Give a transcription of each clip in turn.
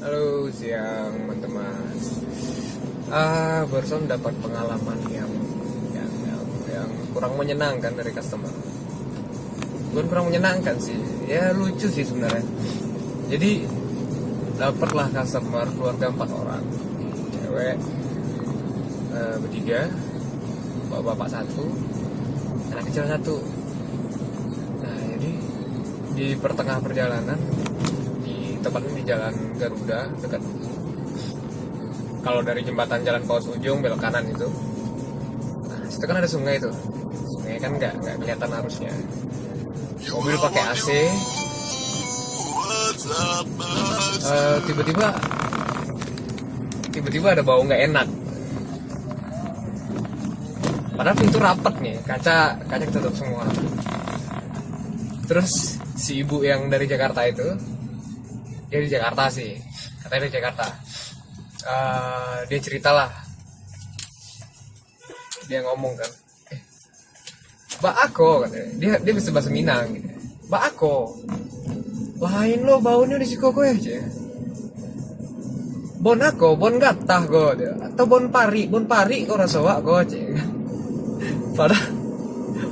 Halo siang teman-teman. Ah barusan dapat pengalaman yang yang, yang yang kurang menyenangkan dari customer. Bukan kurang menyenangkan sih, ya lucu sih sebenarnya. Jadi dapatlah customer keluarga empat orang, cewek eh, bertiga, bapak-bapak satu, anak kecil satu. Nah jadi di pertengah perjalanan tepatnya di jalan Garuda dekat kalau dari jembatan jalan paus ujung belok kanan itu. Nah situ kan ada sungai itu. Sungai kan nggak nggak kelihatan arusnya. Mobil pakai AC Eh, tiba-tiba tiba-tiba ada bau nggak enak. Padahal pintu rapat nih kaca kaca ketutup semua. Terus si ibu yang dari Jakarta itu dia di Jakarta sih. Katanya di Jakarta. Eh, dia ceritalah dia ngomong kan eh, Mbak Ako katanya. Dia dia bisa bahasa Minang. Gitu Mbak Ako lain lo baunya di sikoko ya cek bon ako bon gatah dia. atau bon pari bon pari kok rasa wak go cek padahal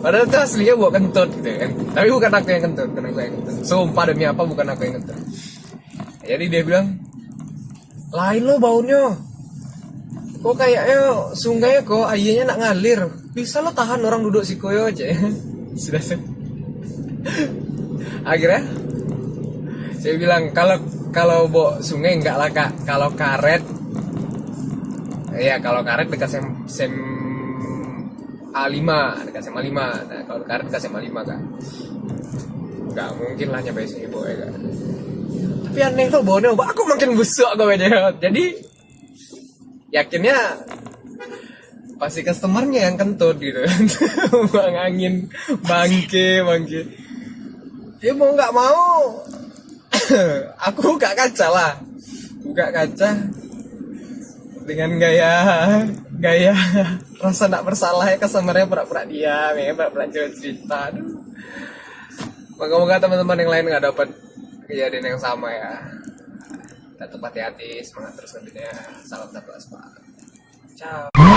padahal itu aslinya buat kentut gitu kan. Tapi bukan aku yang kentut aku yang kentut. Sumpah demi apa bukan aku yang kentut jadi dia bilang lain lo baunya. Kok kayaknya sungai kok airnya nak ngalir. Bisa lo tahan orang duduk si koyo aja. Sudah sih akhirnya saya bilang kalau kalau bo sungai enggak lah kak. Kalau karet ya kalau karet dekat sem, sem A5 dekat sem A5 nah kalau karet dekat sem A5 kak. Nggak mungkin lah nyampe sini ya kak tapi aneh tuh baunya aku makin busuk gue jadi yakinnya pasti customernya yang kentut gitu. Buang angin bangke bangke. Ya mau nggak mau aku buka kaca lah. Buka kaca dengan gaya gaya rasa tidak bersalah ya customernya pura-pura diam ya pura-pura cerita. Aduh. moga-moga teman-teman yang lain nggak dapat kejadian yang sama ya. Tetap hati-hati semangat terus nantinya. Salam satu aspal ciao